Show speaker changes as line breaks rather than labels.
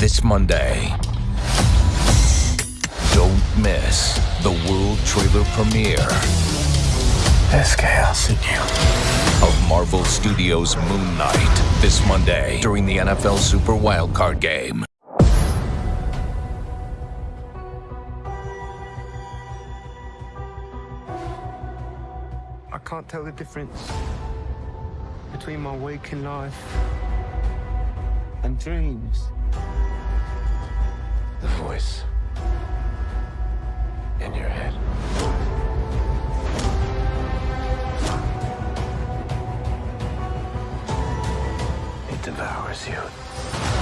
this Monday. Don't miss the world trailer premiere
There's chaos in you.
of Marvel Studios' Moon Knight this Monday during the NFL Super Wildcard Game.
I can't tell the difference between my waking life and dreams.
Voice in your head. It devours you.